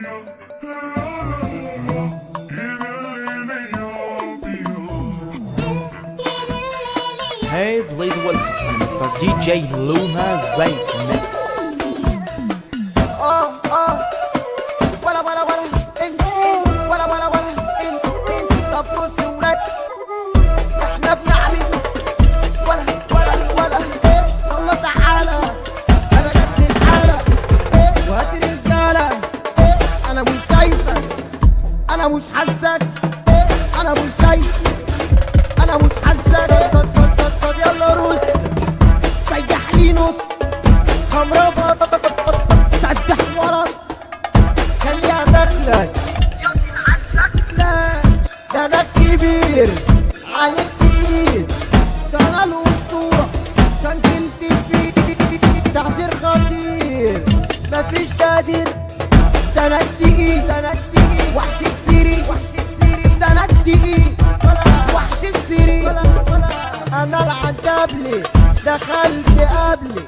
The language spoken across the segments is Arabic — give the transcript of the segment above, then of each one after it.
Hey, please welcome Mr. DJ Luna Right شايفك أنا مش حاسك. أنا مش شايفك أنا مش حاسك. طب طب طب يلا روس. سيح لي نص خمرة سدح ورا. خليها داخلك لا ده أنا الكبير عليك تقيل ده أنا الأسطورة. شنكلت فيه تعسير خطير. مفيش تقدير. التقيل وحش السيري. دخلت قبلي.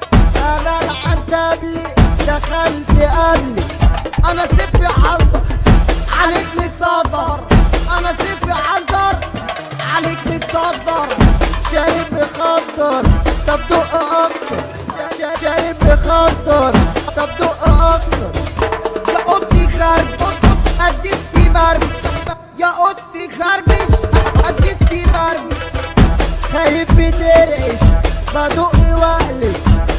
خايف بترعش بدق واقلش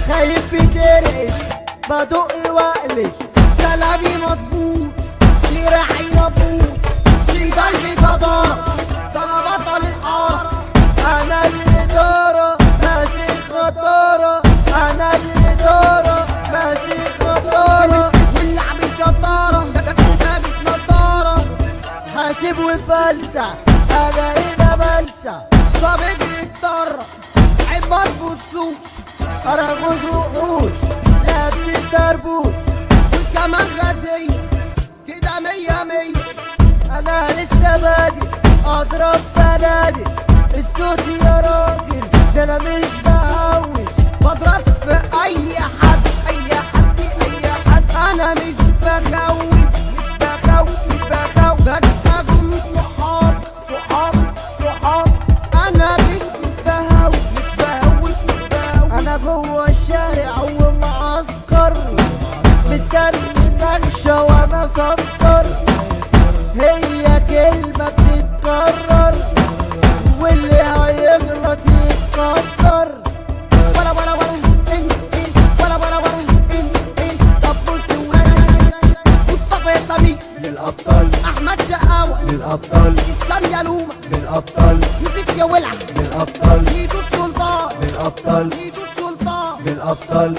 خايف بترعش بدق واقلش كلامي مظبوط ليه راعي نبوط في قلبي جدارة ده أنا بطل الحارة أنا الادارة ماسك خطارة. أنا الادارة ماسك خطارة. الشطارة جابت نضارة حاسب وفلسع أنا هنا بلسع صابت الطرة عيب ما تبصوش أنا غوز وحوش لابس الدربوش. والكمان غازية كده مية مية. أنا لسه بادئ أضرب بنادق الصوت يا راجل ده أنا مش مستني نكشة وأنا سكر هي كلمة بتتكرر واللي هيغلط يتقدر ولا ولا ولا انت انت ولا ولا ولا انت انت طب ورا مصطفى سمير للأبطال. احمد شقاوة للأبطال. اسلام يلومة للأبطال. يوسف يا ولع للأبطال. ايده السلطان للأبطال. ايده السلطان للأبطال.